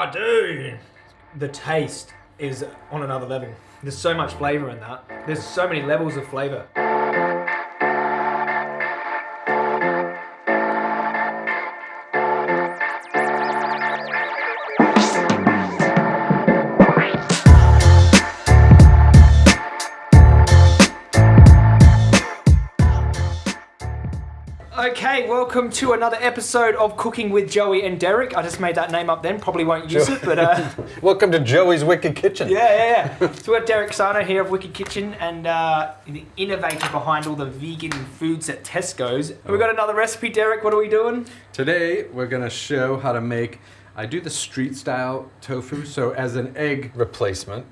Oh, dude. The taste is on another level. There's so much flavor in that. There's so many levels of flavor. Welcome to another episode of Cooking with Joey and Derek. I just made that name up then, probably won't use it, but uh, Welcome to Joey's Wicked Kitchen. yeah, yeah, yeah. So we're Derek Sarno here of Wicked Kitchen and uh, the innovator behind all the vegan foods at Tesco's. And we got another recipe, Derek. What are we doing? Today we're gonna show how to make. I do the street style tofu. So as an egg, Replacement.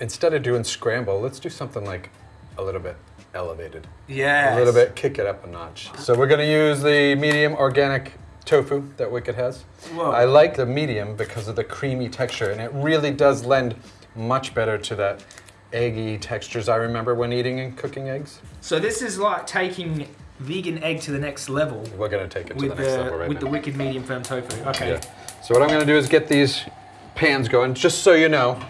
Instead of doing scramble, let's do something like a little bit elevated. Yeah. A little bit, kick it up a notch. So we're gonna use the medium organic tofu that Wicked has. Whoa. I like the medium because of the creamy texture and it really does lend much better to that eggy textures I remember when eating and cooking eggs. So this is like taking vegan egg to the next level We're gonna take it to the next the level right with now. the wicked medium firm tofu. Okay. Yeah. So what I'm gonna do is get these pans going. Just so you know,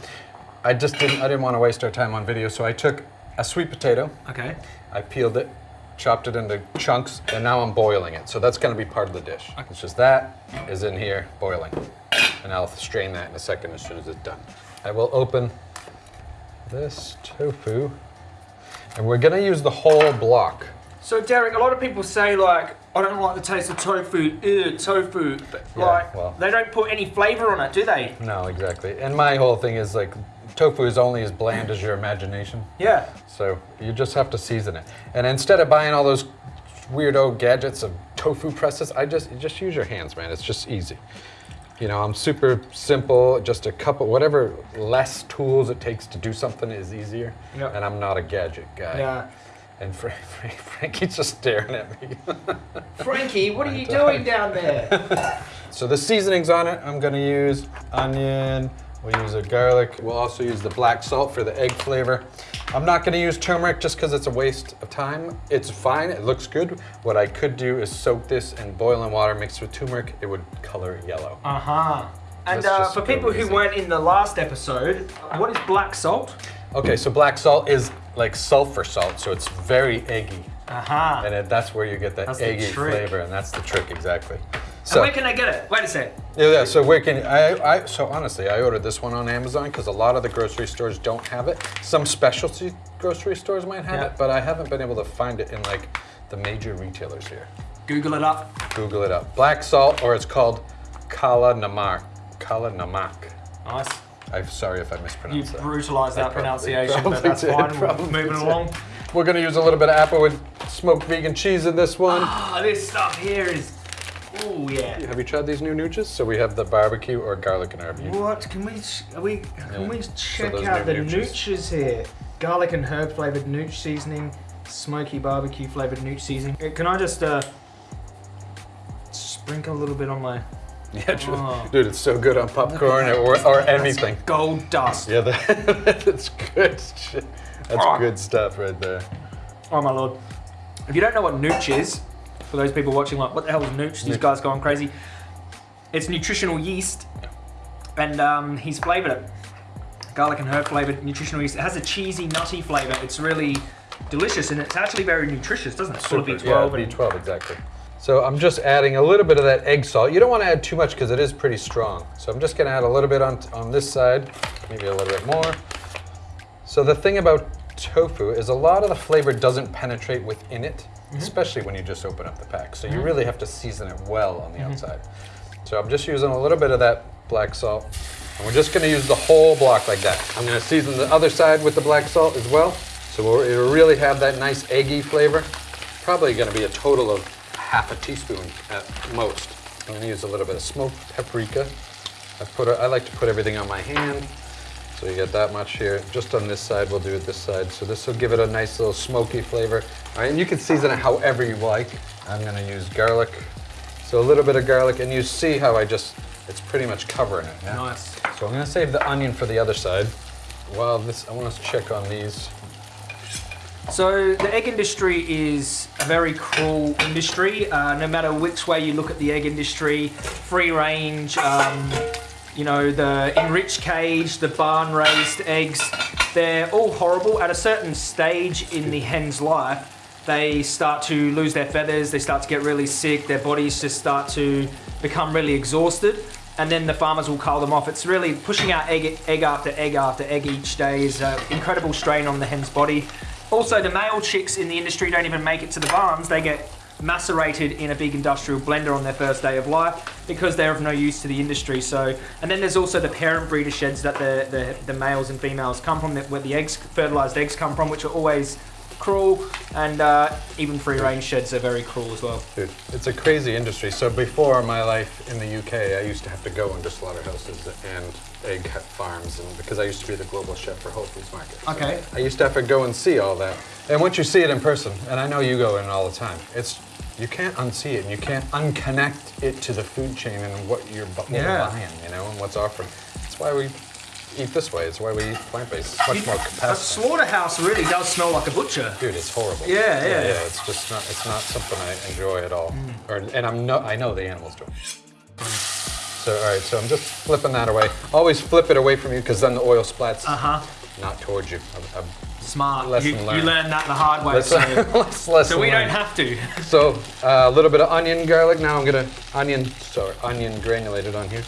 I just didn't I didn't want to waste our time on video, so I took a sweet potato, Okay. I peeled it, chopped it into chunks, and now I'm boiling it. So that's gonna be part of the dish. It's just that is in here boiling. And I'll strain that in a second as soon as it's done. I will open this tofu. And we're gonna use the whole block. So Derek, a lot of people say like, I don't like the taste of tofu. Ew, tofu. But Yeah, like, well. they don't put any flavor on it, do they? No, exactly. And my whole thing is like tofu is only as bland as your imagination. Yeah. So you just have to season it. And instead of buying all those weirdo gadgets of tofu presses, I just just use your hands, man. It's just easy. You know, I'm super simple. Just a couple, whatever less tools it takes to do something is easier. Yep. And I'm not a gadget guy. Yeah. And Fra- Fra- Frankie's just staring at me. Frankie, what are you doing down there? so the seasonings on it, I'm gonna use onion. We'll use a garlic. We'll also use the black salt for the egg flavor. I'm not gonna use turmeric just because it's a waste of time. It's fine, it looks good. What I could do is soak this in boiling water mixed with turmeric. It would color yellow. Uh huh. And uh, for people who weren't in the last episode, what is black salt? Okay, so black salt is like sulfur salt, so it's very eggy. Uh huh. And it, that's where you get that That's eggy flavor, and that's the trick exactly. So, where can I get it? Wait a sec. Yeah, yeah. So where can I? I so honestly, I ordered this one on Amazon because a lot of the grocery stores don't have it. Some specialty grocery stores might have Yeah. it, but I haven't been able to find it in like the major retailers here. Google it up. Google it up. Black salt, or it's called kala namak. Kala namak. Nice. I'm sorry if I You mispronounced You brutalised that probably- pronunciation, probably but that's did, fine. We're moving did. along. We're gonna use a little bit of applewood smoked vegan cheese in this one. Ah, this stuff here is. Oh yeah. Have you tried these new nooches? So we have the barbecue or garlic and herb. What can we? Are we? Can Yeah. we check those out the nooches. nooches here? Garlic and herb flavored nooch seasoning, smoky barbecue flavored nooch seasoning. Uh, Can I just uh, sprinkle a little bit on my Yeah, dude, Oh. dude, it's so good on popcorn or, or anything. gold dust? Yeah, that, that's good shit. That's Oh. good stuff right there. Oh my lord! If you don't know what nooch is, for those people watching, like, what the hell is nooch? These guys going crazy. It's nutritional yeast, and um, he's flavored it. Garlic and herb flavored nutritional yeast. It has a cheesy, nutty flavor. It's really delicious, and it's actually very nutritious, doesn't it? Full of B12. yeah, B12, exactly. So I'm just adding a little bit of that egg salt. You don't want to add too much because it is pretty strong. So I'm just going to add a little bit on, on this side, maybe a little bit more. So the thing about tofu is a lot of the flavor doesn't penetrate within it, Mm-hmm. especially when you just open up the pack. So you mm-hmm. really have to season it well on the mm-hmm. outside. So I'm just using a little bit of that black salt. And we're just going to use the whole block like that. I'm going to season the other side with the black salt as well. So we'll, it'll really have that nice eggy flavor. Probably going to be a total of half a teaspoon at most. I'm going to use a little bit of smoked paprika. I put a, I like to put everything on my hand. So you get that much here. Just on this side, we'll do it this side. So this will give it a nice little smoky flavor. All right, and you can season it however you like. I'm gonna use garlic. So a little bit of garlic, and you see how I just, it's pretty much covering it. yeah? Nice. So I'm gonna save the onion for the other side. While this, I want to check on these. So the egg industry is a very cruel industry. Uh, no matter which way you look at the egg industry, free range, um, you know, the enriched cage, the barn raised eggs, they're all horrible. At a certain stage in the hen's life, they start to lose their feathers, they start to get really sick, their bodies just start to become really exhausted. And then the farmers will cull them off. It's really pushing out egg, egg after egg after egg each day is an incredible strain on the hen's body. Also, the male chicks in the industry don't even make it to the barns. They get macerated in a big industrial blender on their first day of life because they're of no use to the industry. So, and then there's also the parent breeder sheds that the, the, the males and females come from, where the eggs, fertilized eggs come from, which are always cruel, and uh, even free range sheds are very cruel as well. Dude, it's a crazy industry. So before my life in the UK, I used to have to go into slaughterhouses and egg farms, and because I used to be the global chef for Whole Foods Market. So Okay. I used to have to go and see all that. And once you see it in person, and I know you go in all the time, it's you can't unsee it, and you can't unconnect it to the food chain and what you're, what Yeah. buying, you know, and what's offered. That's why we eat this way. It's why we eat plant-based. It's much more A capacity. slaughterhouse really does smell like a butcher. Dude, it's horrible. Yeah, yeah. yeah. It's just not. It's not something I enjoy at all. Or, and I'm no. I know the animals do. So all right. So I'm just flipping that away. Always flip it away from you because then the oil splats Uh huh. not towards you. A, a Smart. Lesson you, you learned. learned that the hard way. Let's, so, let's so we don't have to. So uh, a little bit of onion, garlic. Now I'm gonna onion. Sorry, onion granulated on here.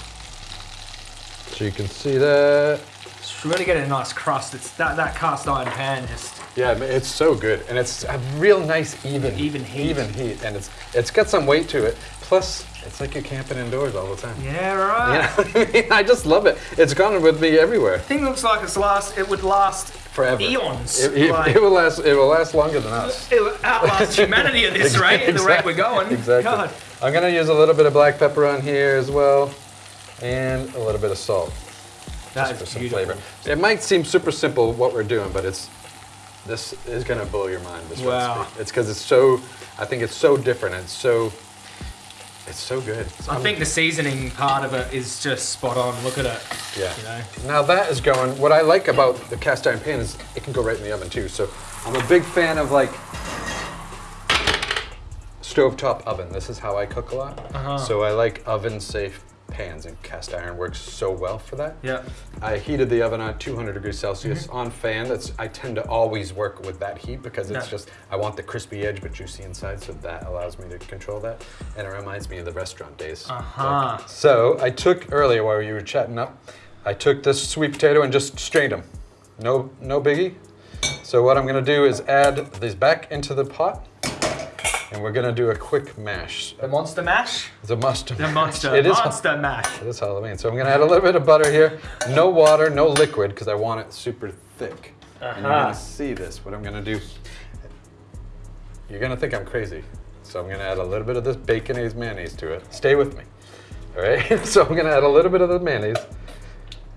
So you can see that. It's really getting a nice crust. It's that, that cast iron pan just. Yeah, it's so good, and it's a real nice even Even heat. even heat, and it's it's got some weight to it. Plus, it's like you're camping indoors all the time. Yeah, right. You know I mean? I just love it. It's gone with me everywhere Thing looks like it's last. It would last forever. eons. It, it- like, it will last. It will last longer than us. it will outlast humanity at this rate, at the rate we're going. Exactly. God. I'm gonna use a little bit of black pepper on here as well, and a little bit of salt That just for some beautiful. flavor. It might seem super simple what we're doing, but it's this is gonna blow your mind. This Wow. recipe. It's because it's so. I think it's so different. It's so. It's so good. It's I think the seasoning part of it is just spot on. Look at it. Yeah. You know. Now that is going. What I like about the cast iron pan is it can go right in the oven too. So I'm a big fan of like stovetop oven. This is how I cook a lot. Uh-huh. So I like oven safe pans, and cast iron works so well for that. Yeah. I heated the oven on 200 degrees Celsius on fan. That's I tend to always work with that heat because it's Yeah. just I want the crispy edge but juicy inside, so that allows me to control that, and it reminds me of the restaurant days. Uh-huh. So I took earlier while you were chatting up, I took this sweet potato and just strained them. No, no biggie. So what I'm gonna do is add these back into the pot, and we're gonna do a quick mash. The monster mash. It's a must. The monster. It is. monster mash. It is Halloween. So I'm gonna add a little bit of butter here. No water, no liquid, because I want it super thick. And you're Uh-huh. gonna see this. What I'm gonna do. You're gonna think I'm crazy. So I'm gonna add a little bit of this baconaise mayonnaise to it. Stay with me. All right. so I'm gonna add a little bit of the mayonnaise,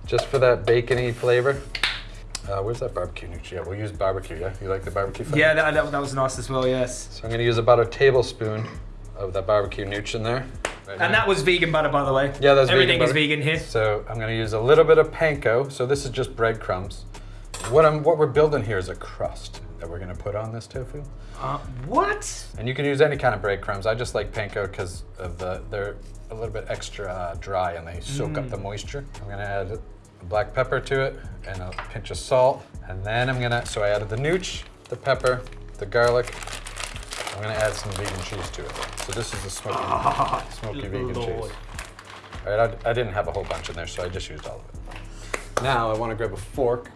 just for that bacony flavor. Uh, where's that barbecue nooch? Yeah, we'll use barbecue. Yeah, you like the barbecue flavor? Yeah, that, that, that was nice as well. Yes. So I'm gonna use about a tablespoon of that barbecue nooch in there. Right And that was vegan butter, by the way. Yeah, that's Everything vegan is butter. vegan here. So I'm going to use a little bit of panko. So this is just breadcrumbs. What I'm what we're building here is a crust that we're going to put on this tofu. Uh, what? And you can use any kind of breadcrumbs. I just like panko because of the they're a little bit extra uh, dry and they soak up the moisture. I'm going to add black pepper to it and a pinch of salt. And then I'm going to so I added the nooch, the pepper, the garlic. I'm going to add some vegan cheese to it. So this is the smoky, smoky vegan cheese. All right, I, I didn't have a whole bunch in there, so I just used all of it. Now I want to grab a fork,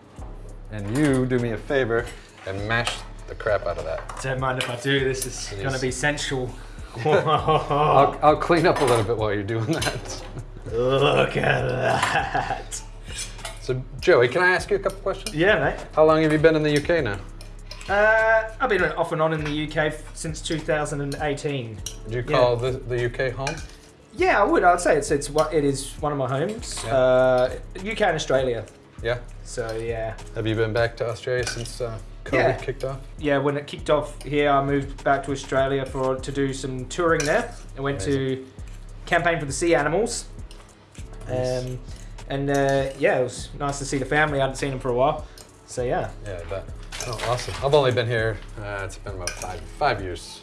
and you do me a favor and mash the crap out of that. Don't mind if I do. This is Please. going to be sensual. I'll, I'll clean up a little bit while you're doing that. Look at that. So, Joey, can I ask you a couple questions? Yeah, mate. How long have you been in the UK now? Uh, I've been off and on in the UK f- since 2018. Do you call the, the UK home? Yeah, I would. I'd say it's it's what it is one of my homes. Yeah. Uh, UK and Australia. Yeah. So yeah, Have you been back to Australia since uh, COVID Yeah. kicked off? yeah. When it kicked off here, I moved back to Australia for to do some touring there. I went to campaign for the sea animals. Nice. Um, and uh, yeah, it was nice to see the family. I hadn't seen them for a while. So yeah. Yeah, I bet. Oh, awesome. I've only been here, uh, it's been about five, five years.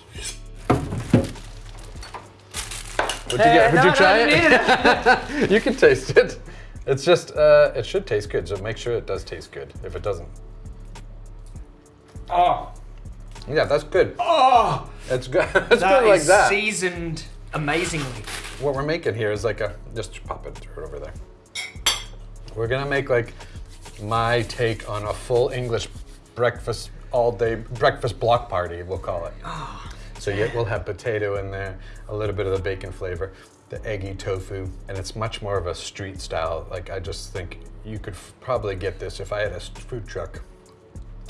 What'd you get? Would no, you no, try you it? you can taste it. It's just, uh, it should taste good, so make sure it does taste good. If it doesn't, Oh, yeah, that's good. oh, It's good. it's that good like is that. seasoned amazingly. What we're making here is like a, just pop it right over there. We're gonna make like my take on a full English breakfast all day breakfast block party, we'll call it. Ah. So yeah, we'll have potato in there, a little bit of the bacon flavor, the eggy tofu, and it's much more of a street style. Like I just think you could probably get this if I had a food truck.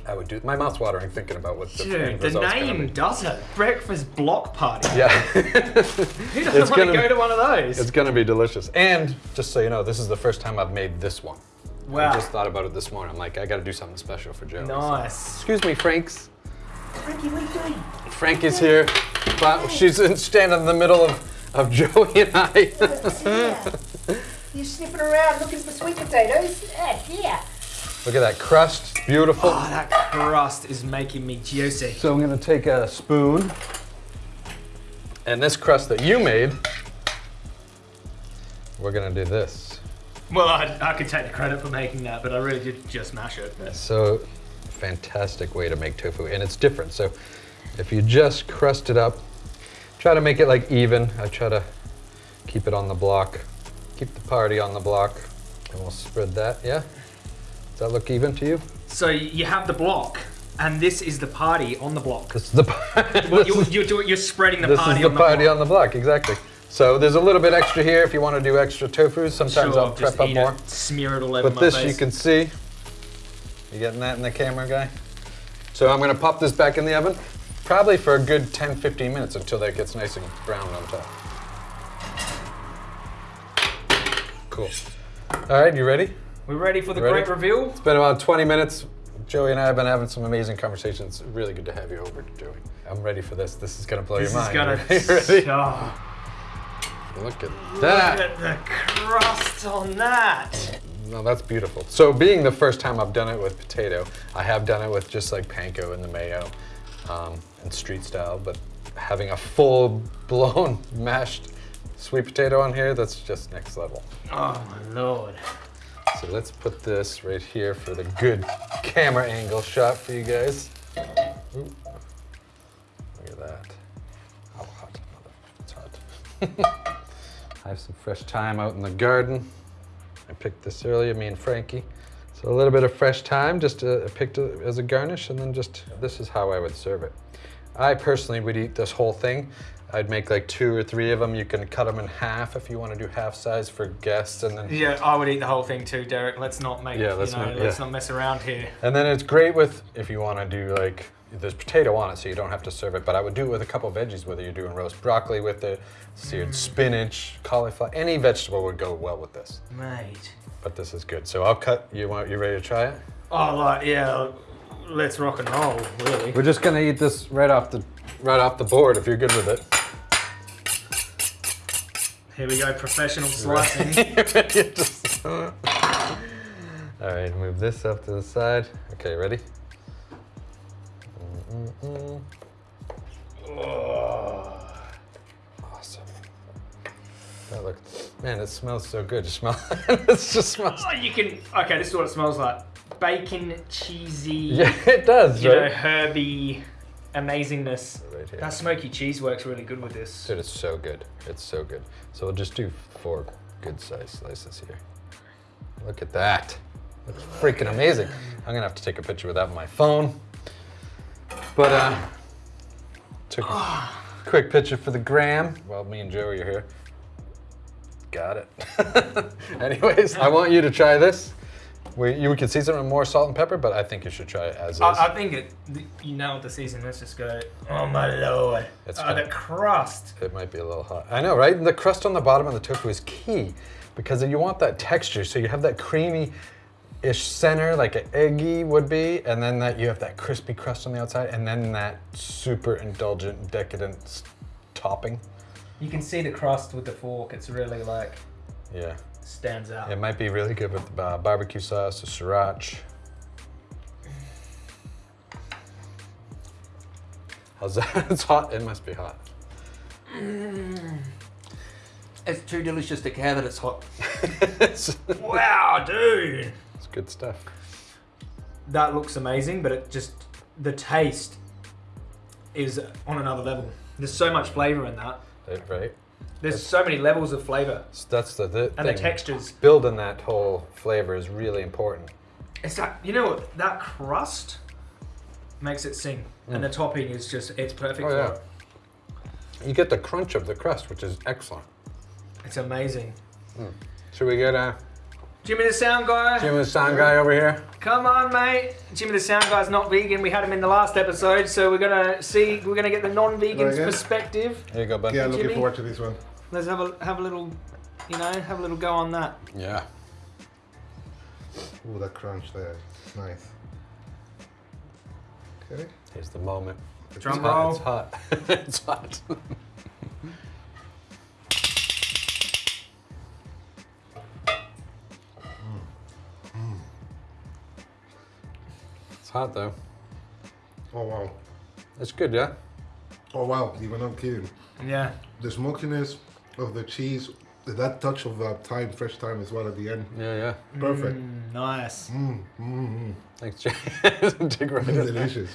I would do. My mouth's watering thinking about what the end Dude, the name does it. Breakfast block party. Yeah. Who doesn't It's want to gonna go to one of those? It's gonna be delicious. And just so you know, this is the first time I've made this one. Wow. I just thought about it this morning. I'm like, I gotta do something special for Joey. So- Nice. Excuse me, Franks. Frankie, what are you doing? Frankie's here. But she's standing in the middle of, of Joey and I. You're sniffing around looking for sweet potatoes? Yeah, yeah. Look at that crust. Beautiful. Oh, that crust is making me juicy. So I'm gonna take a spoon. And this crust that you made, we're gonna do this. Well, I, I could take the credit for making that, but I really did just mash it. So fantastic way to make tofu, and it's different. So if you just crust it up, try to make it like even. I try to keep it on the block, keep the party on the block, and we'll spread that. Yeah, does that look even to you? So you have the block, and this is the party on the block. This is the party. Well, you're, you're, doing, you're spreading the this party is the on party the on the block, exactly. So there's a little bit extra here if you want to do extra tofu. Sometimes Sure, I'll prep up more. It, smear it all over But my this face. you can see. You getting that in the camera, guy? So I'm gonna pop this back in the oven, probably for a good 10, 15 minutes until that gets nice and brown on top. Cool. All right, you ready? We're ready for the Ready? great reveal. It's been about 20 minutes. Joey and I have been having some amazing conversations. Really good to have you over, Joey. I'm ready for this. This is gonna blow This your is mind. gonna. You ready? Oh, Look at that. look at the crust on that. No, that's beautiful. So, being the first time I've done it with potato, I have done it with just like panko and the mayo um, and street style, but having a full blown mashed sweet potato on here, that's just next level. Oh my lord. So, let's put this right here for the good camera angle shot for you guys. Ooh. Look at that. How hot. It's hot. I have some fresh thyme out in the garden. I picked this earlier, me and Frankie. So a little bit of fresh thyme, just uh, picked it as a garnish, and then just, this is how I would serve it. I personally would eat this whole thing. I'd make like two or three of them. You can cut them in half if you want to do half size for guests, and then Yeah, I would eat the whole thing too, Derek. Let's not make. Yeah, let's know, not- Let's yeah. not mess around here. And then it's great with if you want to do like there's potato on it, so you don't have to serve it. But I would do it with a couple veggies, whether you're doing roast broccoli with it, seared mm. spinach, cauliflower, any vegetable would go well with this. Right. But this is good. So I'll cut. You want? You ready to try it? Oh, like yeah. Let's rock and roll, really. We're just gonna eat this right off the right off the board if you're good with it. Here we go, professional slicing. All right, move this up to the side. Okay, ready? Mm-mm-mm. Oh, awesome. Oh, that looks, man, it smells so good. You smell it just smells. oh, you can. Okay, this is what it smells like. Bacon, cheesy, Yeah, it does, you know, right? herby amazingness. Here. That smoky cheese works really good with this. Dude, it's so good. It's so good. So we'll just do four good size slices here. Look at that. Looks freaking amazing. I'm gonna have to take a picture of that with my phone. But uh took a quick picture for the gram while me and Joey are here. Got it. Anyways, I want you to try this. We, you can season it with more salt and pepper, but I think you should try it as is. I, I think it. You nailed the season. Let's just go. Oh my lord! It's oh, the crust. It might be a little hot. I know, right? The crust on the bottom of the tofu is key because you want that texture. So you have that creamy-ish center, like an eggy would be, and then that you have that crispy crust on the outside, and then that super indulgent, decadent topping. You can see the crust with the fork. It's really like Yeah, stands out. it might be really good with uh, barbecue sauce, or sriracha. How's that? it's hot. It must be hot. It's too delicious to care that it's hot. Wow, dude. It's good stuff. That looks amazing, but it just the taste is on another level. There's so much flavor in that. Right, Right. There's so many levels of flavor that's the, the and the thing. textures. Building that whole flavor is really important. It's that you know what that crust makes it sing, and the topping is just it's perfect Oh, for yeah. it. You get the crunch of the crust, which is excellent. It's amazing. Should we get uh, Jimmy the sound guy, Jimmy the sound guy over here? come on, mate. Jimmy the sound guy's not vegan. We had him in the last episode, so we're gonna see. We're gonna get the non-vegan's perspective. There you go, bud. Yeah, looking Jimmy? forward to this one. Let's have a have a little, you know, have a little go on that. Yeah. Ooh, that crunch there. It's nice. Okay. Here's the moment. The drum It's roll. It's hot. it's hot. It's hot though. Oh wow. It's good, yeah? Oh wow. Even not kidding. Yeah. The smokiness of the cheese, that touch of uh, thyme, fresh thyme as well at the end. Yeah, yeah. Perfect. Mm, nice. Mm, mm, mm. Thanks, Jay. Dig right in. Delicious.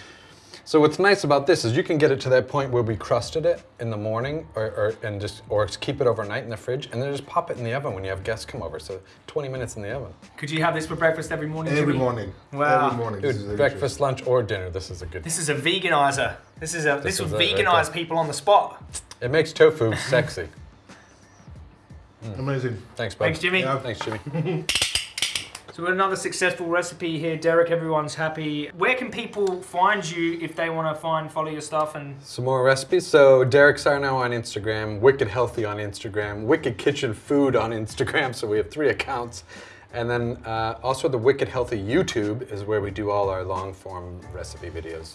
So what's nice about this is you can get it to that point where we crusted it in the morning, or, or and just or keep it overnight in the fridge, and then just pop it in the oven when you have guests come over. So 20 minutes in the oven. Could you have this for breakfast every morning? Every Jimmy? morning. Wow. Every morning. this is Dude, breakfast, lunch, or dinner. This is a good. This is a veganizer. This is a this, This will is it right veganize there. people on the spot. It makes tofu sexy. Amazing. Thanks, bud. Thanks, Jimmy. Yeah. Thanks, Jimmy. So we've got another successful recipe here, Derek. Everyone's happy. Where can people find you if they want to find follow your stuff and Some more recipes. So Derek Sarno on Instagram, Wicked Healthy on Instagram, Wicked Kitchen Food on Instagram. So we have three accounts. And then uh, also the Wicked Healthy YouTube is where we do all our long form recipe videos.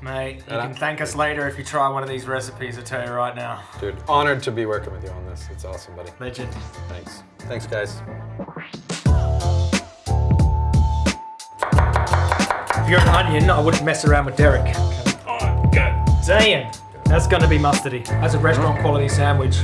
mate? You can thank us later if you try one of these recipes. I tell you right now, Dude, honored to be working with you on this. It's awesome, buddy. legend. Thanks. Thanks, guys. If you're an onion, I wouldn't mess around with Derek. Oh, god damn. That's gonna be mustardy. That's a restaurant quality sandwich.